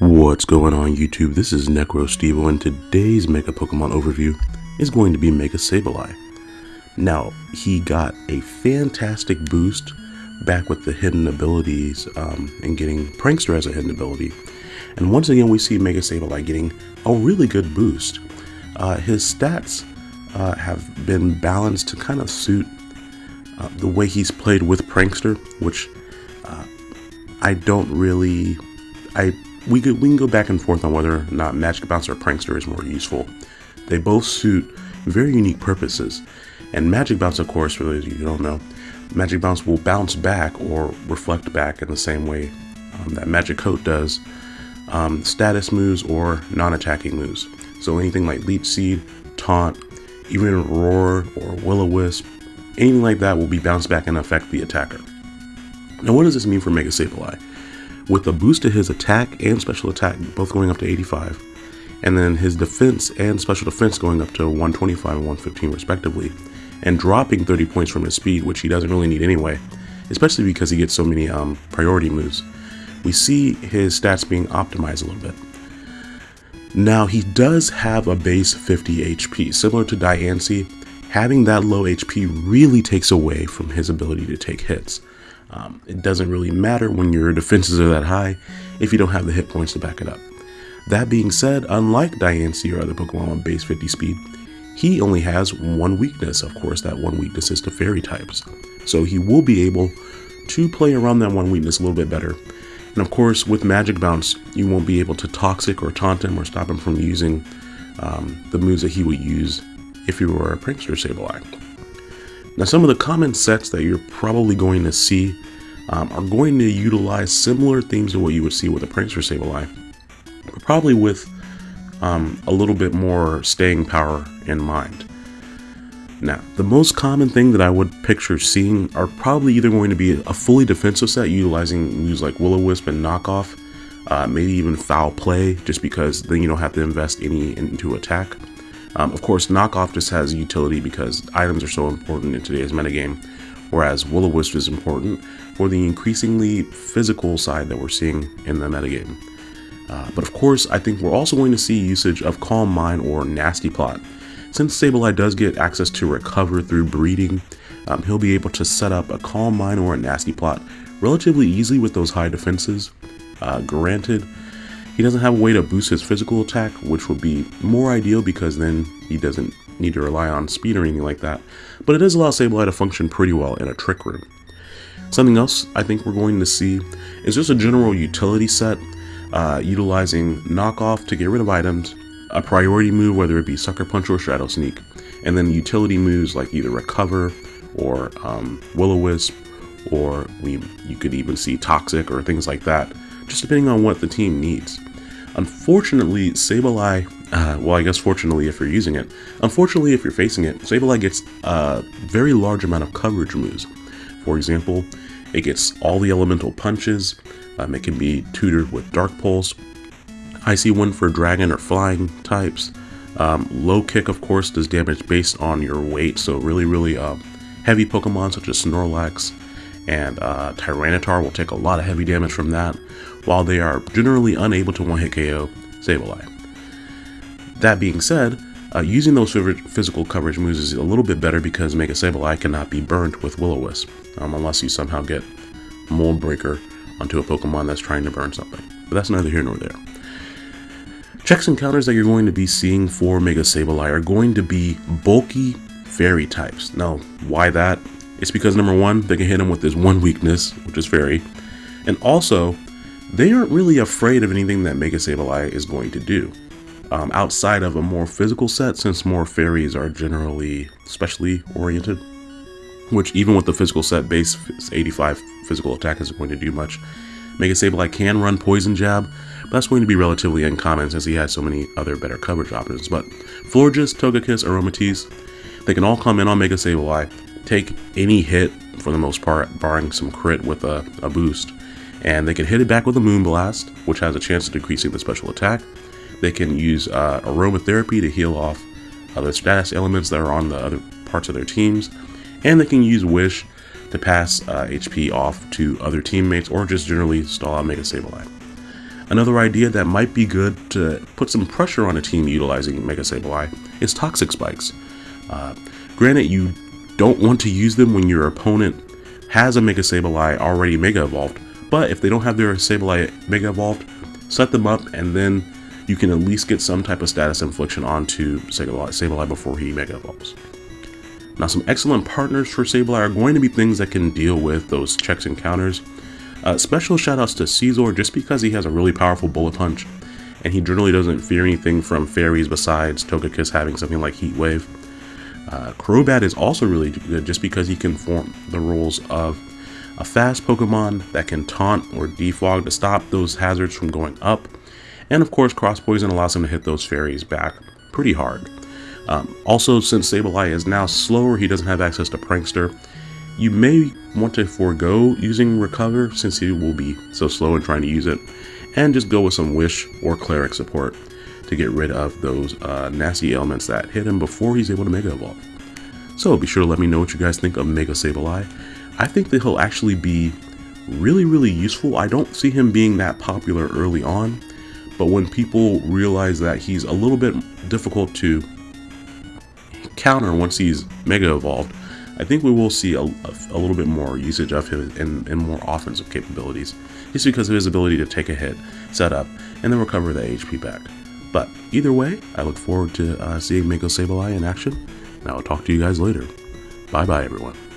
What's going on YouTube? This is NecroStevo and today's Mega Pokemon overview is going to be Mega Sableye. Now, he got a fantastic boost back with the hidden abilities um, and getting Prankster as a hidden ability. And once again, we see Mega Sableye getting a really good boost. Uh, his stats uh, have been balanced to kind of suit uh, the way he's played with Prankster, which uh, I don't really... I we, could, we can go back and forth on whether or not Magic Bounce or Prankster is more useful. They both suit very unique purposes. And Magic Bounce, of course, for those of you who don't know, Magic Bounce will bounce back or reflect back in the same way um, that Magic Coat does um, status moves or non-attacking moves. So anything like Leech Seed, Taunt, even Roar or Will-O-Wisp, anything like that will be bounced back and affect the attacker. Now what does this mean for Mega Sableye? With a boost to his attack and special attack both going up to 85 and then his defense and special defense going up to 125 and 115 respectively and dropping 30 points from his speed which he doesn't really need anyway especially because he gets so many um, priority moves. We see his stats being optimized a little bit. Now he does have a base 50 HP similar to Diancie. Having that low HP really takes away from his ability to take hits um, it doesn't really matter when your defenses are that high if you don't have the hit points to back it up. That being said, unlike Diancie or other Pokemon on base 50 speed, he only has one weakness. Of course, that one weakness is to fairy types. So he will be able to play around that one weakness a little bit better. And of course, with Magic Bounce, you won't be able to Toxic or Taunt him or stop him from using um, the moves that he would use if you were a Prankster Sableye. Now some of the common sets that you're probably going to see um, are going to utilize similar themes to what you would see with a Prankster Sableye, but probably with um, a little bit more staying power in mind. Now, the most common thing that I would picture seeing are probably either going to be a fully defensive set utilizing moves like Will-O-Wisp and Knockoff, uh, maybe even Foul Play, just because then you don't have to invest any into attack. Um, of course, Knockoff just has utility because items are so important in today's metagame, whereas Will-O-Wisp is important for the increasingly physical side that we're seeing in the metagame. Uh, but of course, I think we're also going to see usage of Calm Mind or Nasty Plot. Since Sableye does get access to recover through breeding, um, he'll be able to set up a Calm Mind or a Nasty Plot relatively easily with those high defenses. Uh, granted, he doesn't have a way to boost his physical attack, which would be more ideal because then he doesn't need to rely on speed or anything like that. But it does allow Sableye to function pretty well in a Trick Room. Something else I think we're going to see is just a general utility set, uh, utilizing Knockoff to get rid of items, a priority move, whether it be Sucker Punch or Shadow Sneak, and then utility moves like either Recover or um, Will-O-Wisp, or we, you could even see Toxic or things like that, just depending on what the team needs. Unfortunately, Sableye, uh, well I guess fortunately if you're using it, unfortunately if you're facing it, Sableye gets a very large amount of coverage moves. For example, it gets all the elemental punches, um, it can be tutored with Dark Pulse, Icy Wind for dragon or flying types, um, low kick of course does damage based on your weight, so really really uh, heavy Pokemon such as Snorlax and uh, Tyranitar will take a lot of heavy damage from that, while they are generally unable to one-hit KO Sableye. That being said, uh, using those physical coverage moves is a little bit better because Mega Sableye cannot be burnt with Will-O-Wisp, um, unless you somehow get Mold Breaker onto a Pokemon that's trying to burn something. But that's neither here nor there. Checks and counters that you're going to be seeing for Mega Sableye are going to be bulky fairy types. Now, why that? It's because number one, they can hit him with this one weakness, which is fairy, and also, they aren't really afraid of anything that Mega Sableye is going to do. Um, outside of a more physical set, since more fairies are generally specially oriented, which even with the physical set base 85 physical attack isn't going to do much. Mega Sableye can run Poison Jab, but that's going to be relatively uncommon since he has so many other better coverage options. But Florges, Togekiss, Aromatisse, they can all come in on Mega Sableye, take any hit for the most part, barring some crit with a, a boost, and they can hit it back with a Moonblast, which has a chance of decreasing the special attack. They can use uh, Aromatherapy to heal off the status elements that are on the other parts of their teams, and they can use Wish to pass uh, HP off to other teammates or just generally stall out Mega Sableye. Another idea that might be good to put some pressure on a team utilizing Mega Sableye is Toxic Spikes. Uh, granted, you don't want to use them when your opponent has a Mega Sableye already Mega Evolved, but if they don't have their Sableye Mega Evolved, set them up and then you can at least get some type of status infliction onto Sableye, before he Mega Evolves. Now some excellent partners for Sableye are going to be things that can deal with those checks and counters. Uh, special shoutouts to Scizor just because he has a really powerful bullet punch and he generally doesn't fear anything from fairies besides Togekiss having something like Heat Wave. Uh, Crobat is also really good just because he can form the roles of a fast Pokemon that can taunt or defog to stop those hazards from going up. And of course, Cross Poison allows him to hit those fairies back pretty hard. Um, also, since Sableye is now slower, he doesn't have access to Prankster. You may want to forego using Recover since he will be so slow in trying to use it, and just go with some Wish or Cleric support to get rid of those uh, nasty ailments that hit him before he's able to Mega Evolve. So be sure to let me know what you guys think of Mega Sableye. I think that he'll actually be really, really useful. I don't see him being that popular early on, but when people realize that he's a little bit difficult to counter once he's Mega Evolved, I think we will see a, a, little bit more usage of him and, and more offensive capabilities, just because of his ability to take a hit, set up, and then recover the HP back. But either way, I look forward to uh, seeing Mega Sableye in action, and I will talk to you guys later. Bye bye, everyone.